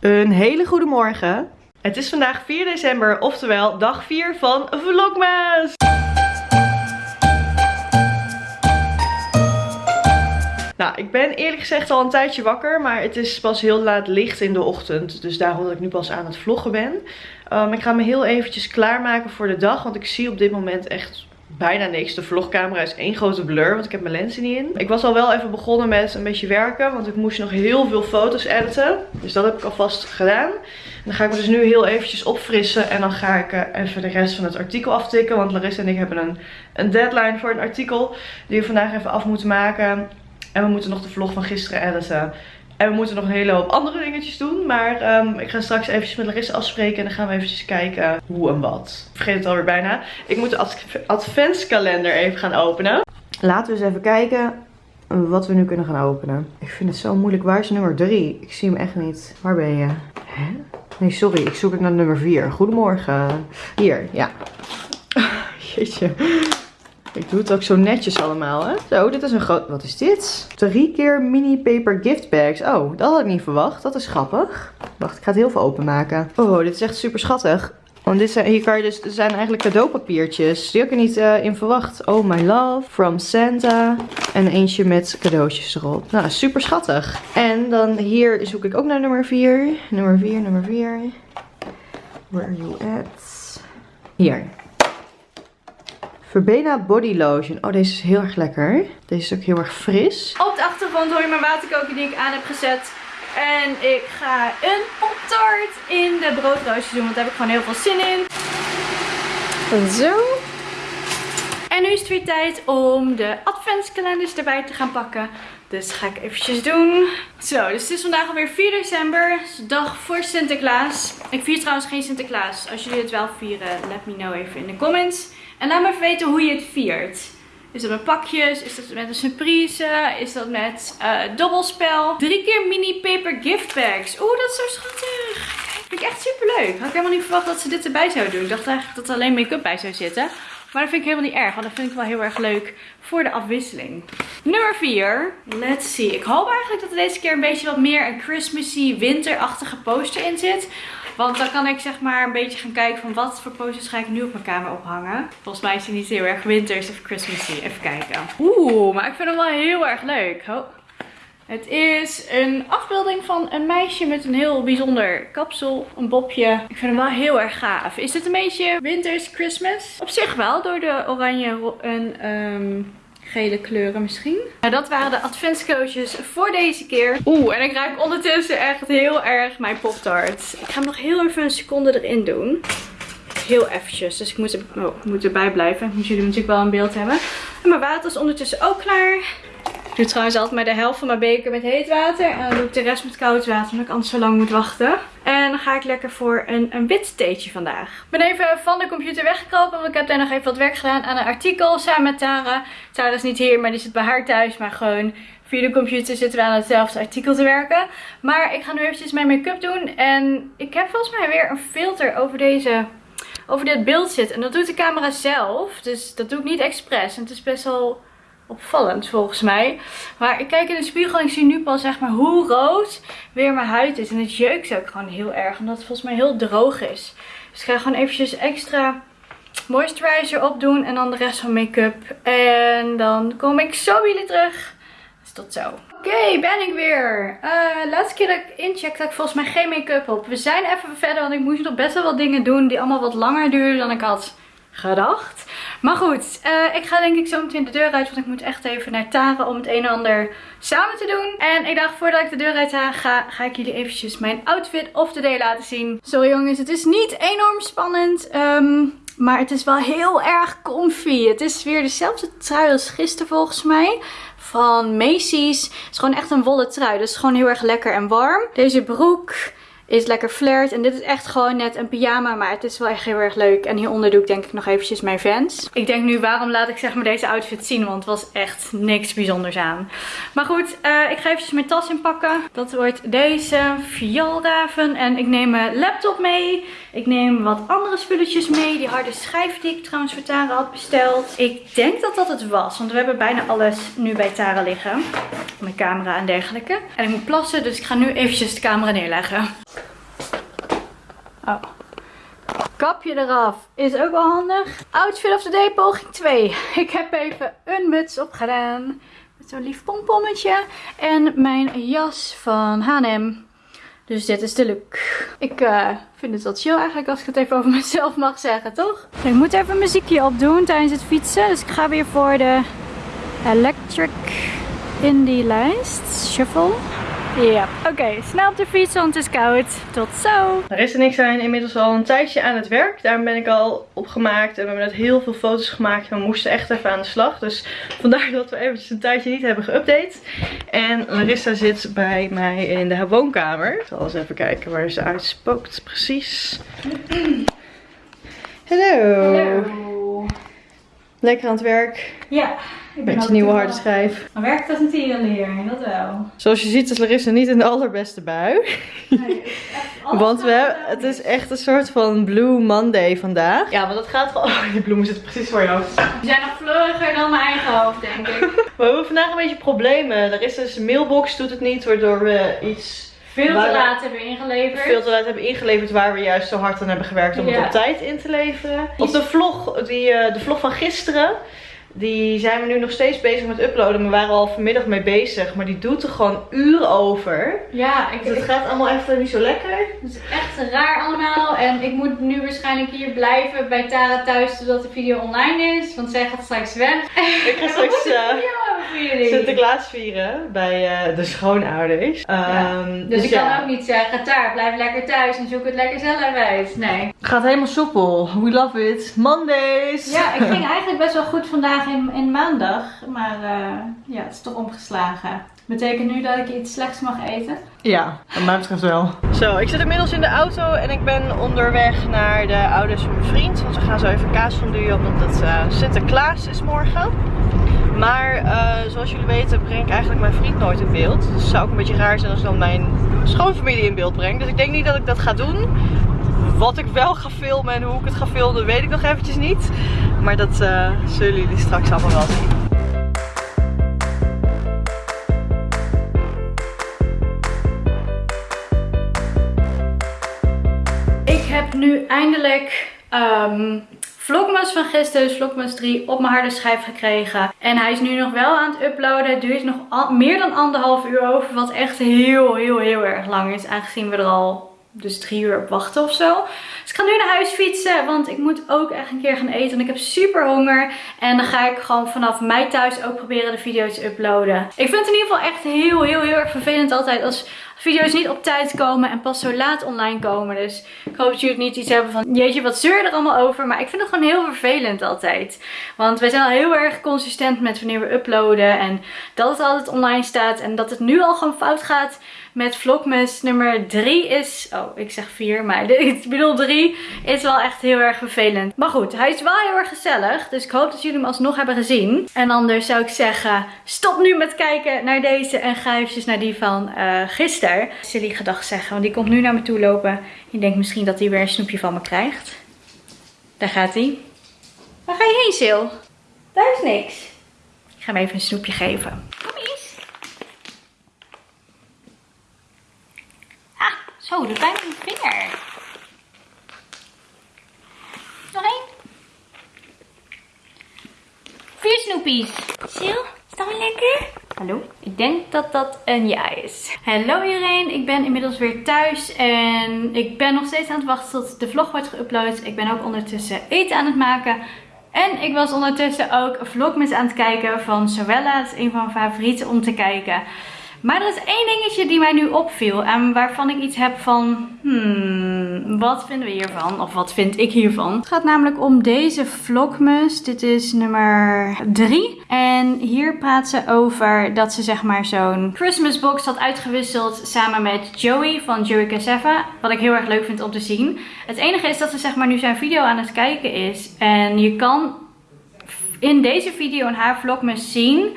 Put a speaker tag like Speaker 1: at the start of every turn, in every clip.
Speaker 1: Een hele goede morgen. Het is vandaag 4 december, oftewel dag 4 van Vlogmas. Nou, ik ben eerlijk gezegd al een tijdje wakker, maar het is pas heel laat licht in de ochtend. Dus daarom dat ik nu pas aan het vloggen ben. Um, ik ga me heel eventjes klaarmaken voor de dag, want ik zie op dit moment echt bijna niks. De vlogcamera is één grote blur, want ik heb mijn lenzen niet in. Ik was al wel even begonnen met een beetje werken, want ik moest nog heel veel foto's editen. Dus dat heb ik alvast gedaan. En dan ga ik me dus nu heel eventjes opfrissen en dan ga ik uh, even de rest van het artikel aftikken. Want Larissa en ik hebben een, een deadline voor een artikel die we vandaag even af moeten maken. En we moeten nog de vlog van gisteren editen. En we moeten nog een hele hoop andere dingetjes doen. Maar um, ik ga straks eventjes met Larissa afspreken. En dan gaan we eventjes kijken hoe en wat. Ik vergeet het alweer bijna. Ik moet de adventskalender even gaan openen. Laten we eens even kijken wat we nu kunnen gaan openen. Ik vind het zo moeilijk. Waar is nummer 3? Ik zie hem echt niet. Waar ben je? Hè? Nee, sorry. Ik zoek ik naar nummer 4. Goedemorgen. Hier, ja. Jeetje. Ik doe het ook zo netjes allemaal, hè. Zo, dit is een groot... Wat is dit? Drie keer mini paper gift bags. Oh, dat had ik niet verwacht. Dat is grappig. Wacht, ik ga het heel veel openmaken. Oh, dit is echt super schattig. Want dit zijn, hier kan je dus, zijn eigenlijk cadeaupapiertjes. Die heb ik er niet uh, in verwacht. Oh my love. From Santa. En eentje met cadeautjes erop. Nou, super schattig. En dan hier zoek ik ook naar nummer 4. Nummer 4, nummer 4. Where are you at? Hier. Verbena Body Lotion. Oh, deze is heel erg lekker. Deze is ook heel erg fris.
Speaker 2: Op de achtergrond hoor je mijn waterkoker die ik aan heb gezet. En ik ga een pop-tart in de broodroosjes doen. Want daar heb ik gewoon heel veel zin in. Zo. En nu is het weer tijd om de adventskalenders erbij te gaan pakken. Dus ga ik eventjes doen. Zo, dus het is vandaag alweer 4 december. dag voor Sinterklaas. Ik vier trouwens geen Sinterklaas. Als jullie het wel vieren, let me know even in de comments. En laat me even weten hoe je het viert. Is dat met pakjes? Is dat met een surprise? Is dat met uh, dobbelspel? Drie keer mini paper gift bags. Oeh, dat is zo schattig. Vind ik echt super leuk. Had ik helemaal niet verwacht dat ze dit erbij zouden doen. Ik dacht eigenlijk dat er alleen make-up bij zou zitten. Maar dat vind ik helemaal niet erg. Want dat vind ik wel heel erg leuk voor de afwisseling. Nummer 4. Let's see. Ik hoop eigenlijk dat er deze keer een beetje wat meer een Christmassy winterachtige poster in zit. Want dan kan ik zeg maar een beetje gaan kijken van wat voor posters ga ik nu op mijn kamer ophangen. Volgens mij is die niet heel erg winters of Christmassy. Even kijken. Oeh, maar ik vind hem wel heel erg leuk. Het is een afbeelding van een meisje met een heel bijzonder kapsel, een bobje. Ik vind hem wel heel erg gaaf. Is dit een beetje winters Christmas? Op zich wel, door de oranje en um, gele kleuren misschien. Nou, dat waren de adventscootjes voor deze keer. Oeh, en ik ruik ondertussen echt heel erg mijn Pop-Tart. Ik ga hem nog heel even een seconde erin doen. Heel eventjes, dus ik moet, er, oh, moet erbij blijven. Ik moet jullie natuurlijk wel in beeld hebben. En mijn water is ondertussen ook klaar. Ik doe trouwens altijd maar de helft van mijn beker met heet water. En dan doe ik de rest met koud water, omdat ik anders zo lang moet wachten. En dan ga ik lekker voor een, een wit theetje vandaag. Ik ben even van de computer weggekropen, want ik heb daar nog even wat werk gedaan aan een artikel samen met Tara. Tara is niet hier, maar die zit bij haar thuis. Maar gewoon via de computer zitten we aan hetzelfde artikel te werken. Maar ik ga nu eventjes mijn make-up doen. En ik heb volgens mij weer een filter over deze over dit beeld zitten. En dat doet de camera zelf. Dus dat doe ik niet expres. En het is best wel opvallend volgens mij. Maar ik kijk in de spiegel en ik zie nu pas zeg maar hoe rood weer mijn huid is. En het jeukt ook gewoon heel erg. Omdat het volgens mij heel droog is. Dus ik ga gewoon eventjes extra moisturizer opdoen. En dan de rest van make-up. En dan kom ik zo bij jullie terug. Dus tot zo. Oké, ben ik weer. Uh, laatste keer dat ik incheck had ik volgens mij geen make-up op. We zijn even verder, want ik moest nog best wel wat dingen doen die allemaal wat langer duurden dan ik had gedacht. Maar goed, uh, ik ga denk ik zo meteen de deur uit. Want ik moet echt even naar Tara om het een en ander samen te doen. En ik dacht voordat ik de deur uit ga, ga ik jullie eventjes mijn outfit of the day laten zien. Sorry jongens, het is niet enorm spannend. Um, maar het is wel heel erg comfy. Het is weer dezelfde trui als gisteren volgens mij. Van Macy's. Het is gewoon echt een wollen trui. Dus gewoon heel erg lekker en warm. Deze broek is lekker flirt. En dit is echt gewoon net een pyjama. Maar het is wel echt heel erg leuk. En hieronder doe ik denk ik nog eventjes mijn Vans. Ik denk nu waarom laat ik zeg maar deze outfit zien. Want het was echt niks bijzonders aan. Maar goed, uh, ik ga eventjes mijn tas inpakken. Dat wordt deze vioolraven. En ik neem mijn laptop mee. Ik neem wat andere spulletjes mee. Die harde schijf die ik trouwens voor Tara had besteld. Ik denk dat dat het was. Want we hebben bijna alles nu bij Tara liggen. Mijn camera en dergelijke. En ik moet plassen. Dus ik ga nu eventjes de camera neerleggen. Oh. Kapje eraf is ook wel handig. Outfit of the day poging 2. Ik heb even een muts opgedaan. Met zo'n lief pompommetje. En mijn jas van H&M. Dus dit is de look. Ik uh, vind het wel chill eigenlijk als ik het even over mezelf mag zeggen, toch? Ik moet even muziekje opdoen tijdens het fietsen. Dus ik ga weer voor de Electric Indie lijst. Shuffle. Ja, oké. Snel op de fiets, want het is koud. Tot zo.
Speaker 1: Er is er niks zijn inmiddels al een tijdje aan het werk. Daar ben ik al opgemaakt. En we hebben net heel veel foto's gemaakt. En we moesten echt even aan de slag. Dus vandaar dat we eventjes een tijdje niet hebben geüpdate. En Larissa zit bij mij in de woonkamer. Ik zal eens even kijken waar ze uitspookt precies. Hallo. Lekker aan het werk.
Speaker 2: Ja. Ik ben
Speaker 1: Met je nieuwe harde schijf.
Speaker 2: Maar werkt als een tierenleer, dat wel.
Speaker 1: Zoals je ziet is Larissa niet in de allerbeste bui.
Speaker 2: Nee, het is echt alles
Speaker 1: Want we, hebben- het is echt een soort van Blue Monday vandaag. Ja, want dat gaat gewoon... Oh, die bloemen zitten precies voor je hoofd.
Speaker 2: Die zijn nog fleuriger dan mijn eigen hoofd, denk ik.
Speaker 1: We hebben vandaag een beetje problemen. Larissa's mailbox doet het niet, waardoor we iets
Speaker 2: Veel te laat hebben ingeleverd.
Speaker 1: veel te laat hebben ingeleverd waar we juist zo hard aan hebben gewerkt om
Speaker 2: Ja.
Speaker 1: het op tijd in te leveren. Op de vlog, die, eh, de vlog van gisteren, die zijn we nu nog steeds bezig met uploaden. We waren al vanmiddag mee bezig, maar die doet er gewoon uren over.
Speaker 2: Ja, ik,
Speaker 1: Dus het
Speaker 2: ik-
Speaker 1: gaat allemaal even niet zo lekker.
Speaker 2: het is echt raar allemaal. En ik moet nu waarschijnlijk hier blijven bij Tara thuis totdat de video online is. Want zij gaat straks weg.
Speaker 1: Ik ga straks
Speaker 2: een
Speaker 1: eh,
Speaker 2: video hebben voor jullie.
Speaker 1: Sinterklaas vieren bij eh, de schoonouders. Ehm,
Speaker 2: Dus ik
Speaker 1: ja.
Speaker 2: kan ook niet zeggen, Taar, blijf lekker thuis en zoek het lekker zelf uit. Nee.
Speaker 1: Het gaat helemaal soepel. We love it. Mondays.
Speaker 2: Ja, ik ging eigenlijk best wel goed vandaag in, in maandag. Maar eh, ja, het is toch omgeslagen. Betekent nu dat ik iets slechts mag eten?
Speaker 1: Ja, wat mij betreft wel. Zo, ik zit inmiddels in de auto en ik ben onderweg naar de ouders van mijn vriend. Want we gaan zo even kaas fonduren, want het eh, Sinterklaas is morgen. Maar eh, zoals jullie weten breng ik eigenlijk mijn vriend nooit in beeld. Dus het zou ook een beetje raar zijn als ik dan mijn schoonfamilie in beeld breng. Dus ik denk niet dat ik dat ga doen. Wat ik wel ga filmen en hoe ik het ga filmen weet ik nog eventjes niet. Maar dat eh, zullen jullie straks allemaal wel zien.
Speaker 2: Ik heb nu eindelijk ehm Vlogmas van gisteren, Vlogmas 3, op mijn harde schijf gekregen. En hij is nu nog wel aan het uploaden. Het duurt nog meer dan anderhalf uur over, wat echt heel, heel, heel erg lang is. Aangezien we er al dus drie uur op wachten of zo. Dus ik ga nu naar huis fietsen, want ik moet ook echt een keer gaan eten. En ik heb super honger. En dan ga ik gewoon vanaf mij thuis ook proberen de video's te uploaden. Ik vind het in ieder geval echt heel, heel, heel erg vervelend altijd als video's niet op tijd komen en pas zo laat online komen. Dus ik hoop dat jullie niet iets hebben van, jeetje, wat zeur je er allemaal over. Maar ik vind het gewoon heel vervelend altijd. Want wij zijn al heel erg consistent met wanneer we uploaden. En dat het altijd online staat. En dat het nu al gewoon fout gaat met Vlogmas nummer 3 is... Oh, ik zeg 4, maar ik bedoel 3 is wel echt heel erg vervelend. Maar goed, hij is wel heel erg gezellig. Dus ik hoop dat jullie hem alsnog hebben gezien. En anders zou ik zeggen, stop nu met kijken naar deze en ga eventjes naar die van eh gisteren. Silly gedag zeggen, want die komt nu naar me toe lopen. Je denkt misschien dat hij weer een snoepje van me krijgt. Daar gaat hij. Waar ga je heen, Sil? Daar is niks. Ik ga hem even een snoepje geven. Kom eens. Ah, zo, de pijn mijn vinger. Nog één. Vier snoepies. Sil, is dat wel lekker? Hallo? Ik denk dat dat een ja is. Hallo iedereen, ik ben inmiddels weer thuis en ik ben nog steeds aan het wachten tot de vlog wordt geüpload. Ik ben ook ondertussen eten aan het maken. En ik was ondertussen ook vlogmas aan het kijken van Sorella. Dat is een van mijn favorieten om te kijken. Maar er is één dingetje die mij nu opviel en waarvan ik iets heb van, hmm, wat vinden we hiervan? Of wat vind ik hiervan? Het gaat namelijk om deze vlogmas. Dit is nummer 3. En hier praat ze over dat ze zeg maar zo'n Christmas box had uitgewisseld samen met Joey van Joey Casava. Wat ik heel erg leuk vind om te zien. Het enige is dat ze zeg maar nu zijn video aan het kijken is. En je kan in deze video en haar vlogmas zien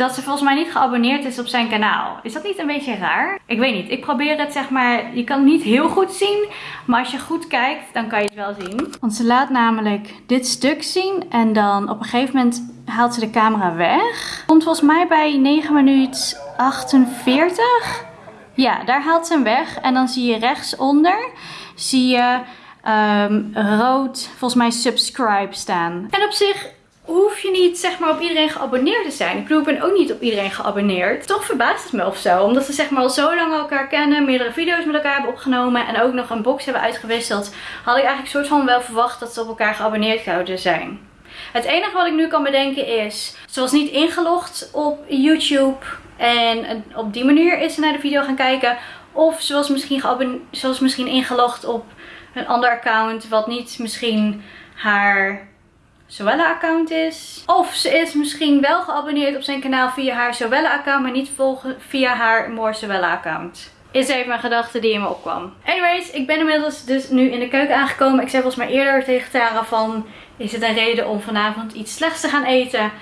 Speaker 2: dat ze volgens mij niet geabonneerd is op zijn kanaal. Is dat niet een beetje raar? Ik weet niet. Ik probeer het zeg maar. Je kan het niet heel goed zien. Maar als je goed kijkt, dan kan je het wel zien. Want ze laat namelijk dit stuk zien. En dan op een gegeven moment haalt ze de camera weg. Komt volgens mij bij 9 minuten 48. Ja, daar haalt ze hem weg. En dan zie je rechtsonder, zie je ehm, rood, volgens mij subscribe staan. En op zich hoef je niet zeg maar op iedereen geabonneerd te zijn. Ik bedoel, ik ben ook niet op iedereen geabonneerd. Toch verbaast het me of zo. Omdat ze zeg maar al zo lang elkaar kennen, meerdere video's met elkaar hebben opgenomen en ook nog een box hebben uitgewisseld. Had ik eigenlijk soort van wel verwacht dat ze op elkaar geabonneerd zouden zijn. Het enige wat ik nu kan bedenken is, ze was niet ingelogd op YouTube en op die manier is ze naar de video gaan kijken. Of ze misschien, ze was misschien ingelogd op een ander account wat niet misschien haar Zoella-account is. Of ze is misschien wel geabonneerd op zijn kanaal via haar Zoella-account, maar niet volgen via haar More Zoella-account. Is even mijn gedachte die in me opkwam. Anyways, ik ben inmiddels dus nu in de keuken aangekomen. Ik zei volgens mij eerder tegen Tara van, is het een reden om vanavond iets slechts te gaan eten?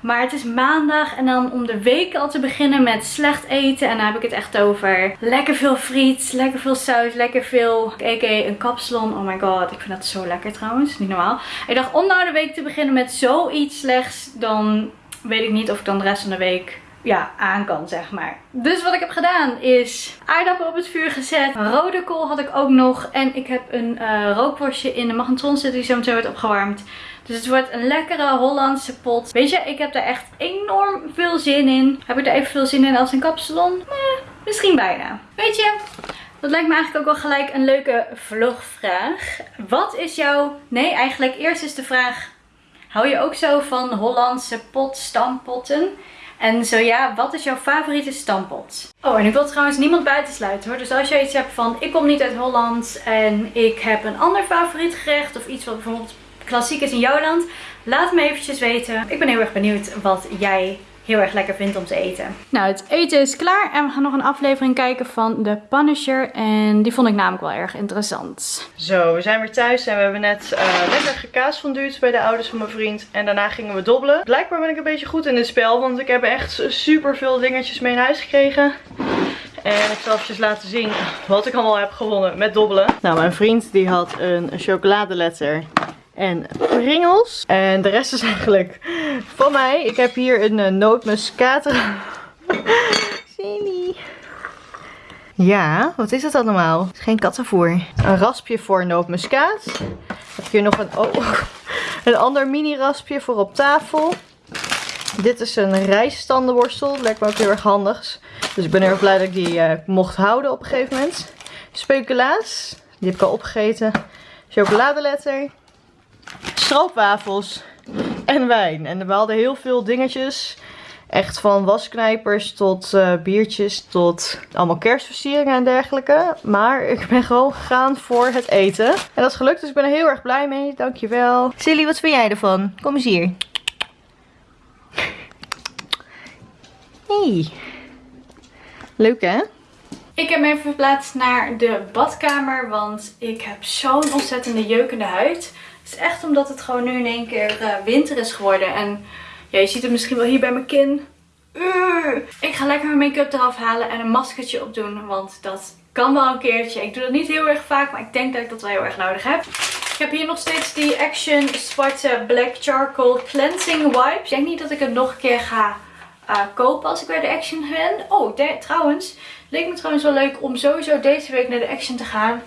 Speaker 2: Maar het is maandag en dan om de week al te beginnen met slecht eten. En dan heb ik het echt over lekker veel friet, lekker veel saus, lekker veel a.k.a. een kapsalon. Oh my god, ik vind dat zo lekker trouwens. Niet normaal. Ik dacht om nou de week te beginnen met zoiets slechts, dan weet ik niet of ik dan de rest van de week ja, aan kan, zeg maar. Dus wat ik heb gedaan is aardappelen op het vuur gezet. Rode kool had ik ook nog. En ik heb een uh, rookworstje in de magnetron zitten die zo meteen wordt opgewarmd. Dus het wordt een lekkere Hollandse pot. Weet je, ik heb daar echt enorm veel zin in. Heb ik er even veel zin in als een kapsalon? Eh, misschien bijna. Weet je, dat lijkt me eigenlijk ook wel gelijk een leuke vlogvraag. Wat is jouw... Nee, eigenlijk eerst is de vraag... Hou je ook zo van Hollandse pot, stampotten? En zo ja, wat is jouw favoriete stampot? Oh, en ik wil trouwens niemand buitensluiten hoor. Dus als jij iets hebt van, ik kom niet uit Holland en ik heb een ander favoriet gerecht. Of iets wat bijvoorbeeld klassiek is in jouw land. Laat me eventjes weten. Ik ben heel erg benieuwd wat jij heel erg lekker vindt om te eten. Nou, het eten is klaar en we gaan nog een aflevering kijken van The Punisher. En die vond ik namelijk wel erg interessant.
Speaker 1: Zo, we zijn weer thuis en we hebben net uh, lekker gekaasfonduurd bij de ouders van mijn vriend. En daarna gingen we dobbelen. Blijkbaar ben ik een beetje goed in dit spel, want ik heb echt super veel dingetjes mee in huis gekregen. En ik zal even laten zien wat ik allemaal heb gewonnen met dobbelen. Nou, mijn vriend die had een chocoladeletter en pringels. En de rest is eigenlijk van mij. Ik heb hier een uh, nootmuskaat. Zie Ja, wat is het allemaal? Is geen kattenvoer. Een raspje voor nootmuskaat. heb hier nog een, oh, een ander mini raspje voor op tafel. Dit is een rijststandenborstel. Lijkt me ook heel erg handig. Dus ik ben heel erg blij dat ik die uh, mocht houden op een gegeven moment. Speculaas. Die heb ik al opgegeten. Chocoladeletter stroopwafels en wijn. En we hadden heel veel dingetjes. Echt van wasknijpers tot uh, biertjes tot allemaal kerstversieringen en dergelijke. Maar ik ben gewoon gegaan voor het eten. En dat is gelukt, dus ik ben er heel erg blij mee. Dankjewel. Silly, wat vind jij ervan? Kom eens hier. Leuk hè?
Speaker 2: Ik heb me even verplaatst naar de badkamer, want ik heb zo'n ontzettende jeukende huid. Is echt omdat het gewoon nu in één keer uh, winter is geworden. En ja, je ziet het misschien wel hier bij mijn kin. Ik ga lekker mijn make-up eraf halen en een maskertje opdoen. Want dat kan wel een keertje. Ik doe dat niet heel erg vaak, maar ik denk dat ik dat wel heel erg nodig heb. Ik heb hier nog steeds die Action Zwarte Black Charcoal Cleansing Wipes. Ik denk niet dat ik het nog een keer ga uh, kopen als ik bij de Action ben. Oh, trouwens, leek me trouwens wel leuk om sowieso deze week naar de Action te gaan.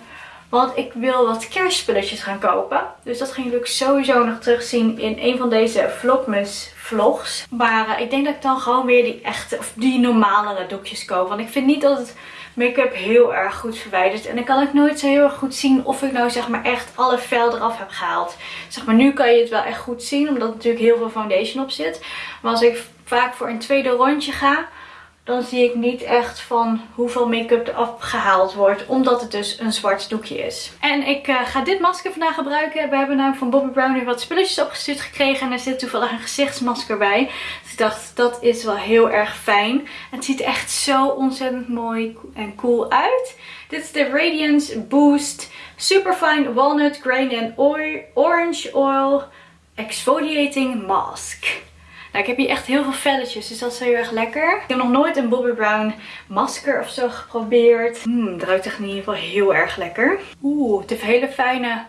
Speaker 2: Want ik wil wat kerstspulletjes gaan kopen. Dus dat gaan jullie sowieso nog terugzien in een van deze Vlogmas vlogs. Maar uh, ik denk dat ik dan gewoon weer die echte, of die normalere doekjes koop. Want ik vind niet dat het make-up heel erg goed verwijdert. En dan kan ik nooit zo heel erg goed zien of ik nou zeg maar echt alle vel eraf heb gehaald. Zeg maar nu kan je het wel echt goed zien, omdat natuurlijk heel veel foundation op zit. Maar als ik vaak voor een tweede rondje ga dan zie ik niet echt van hoeveel make-up er afgehaald wordt. Omdat het dus een zwart doekje is. En ik uh, ga dit masker vandaag gebruiken. We hebben namelijk van Bobbi Brown weer wat spulletjes opgestuurd gekregen. En er zit toevallig een gezichtsmasker bij. Dus ik dacht, dat is wel heel erg fijn. Het ziet echt zo ontzettend mooi en cool uit. Dit is de Radiance Boost Superfine Walnut Grain and Orange Oil Exfoliating Mask. Nou, ik heb hier echt heel veel velletjes, dus dat is heel erg lekker. Ik heb nog nooit een Bobbi Brown masker of zo geprobeerd. Hmm, het ruikt echt in ieder geval heel erg lekker. Oeh, het heeft hele fijne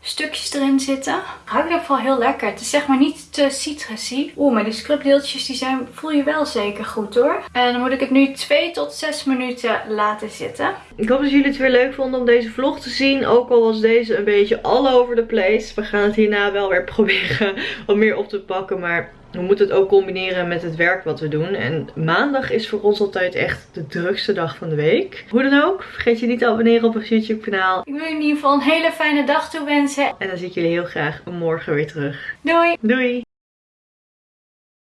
Speaker 2: stukjes erin zitten. Ruikt in ieder geval heel lekker. Het is zeg maar niet te citrusy. Oeh, maar die scrubdeeltjes die zijn, voel je wel zeker goed hoor. En dan moet ik het nu 2 tot 6 minuten laten zitten.
Speaker 1: Ik hoop dat jullie het weer leuk vonden om deze vlog te zien. Ook al was deze een beetje all over the place. We gaan het hierna wel weer proberen wat meer op te pakken. Maar we moeten het ook combineren met het werk wat we doen. En maandag is voor ons altijd echt de drukste dag van de week. Hoe dan ook, vergeet je niet te abonneren op ons YouTube kanaal.
Speaker 2: Ik wil je in ieder geval een hele fijne dag toewensen.
Speaker 1: En dan zie ik jullie heel graag morgen weer terug.
Speaker 2: Doei!
Speaker 1: Doei!